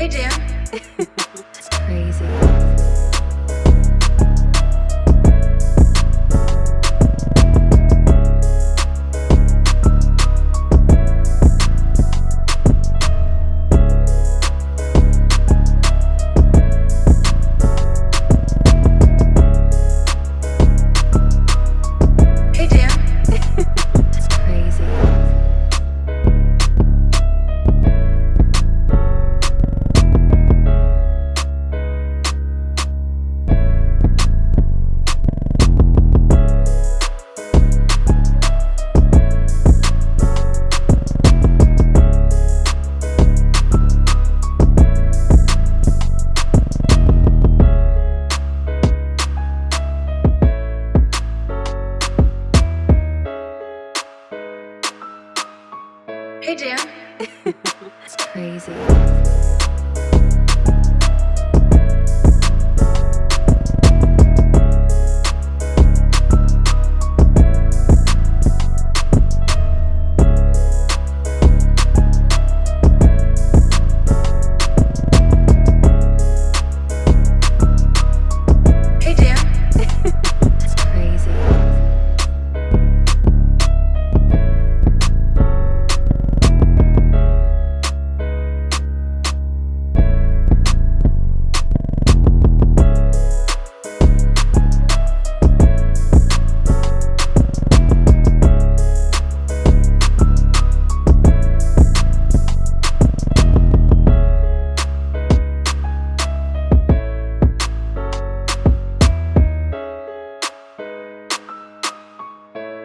Hey, Dan. Hey, Dan. It's crazy.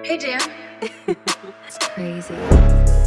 Hey, Dan. It's crazy.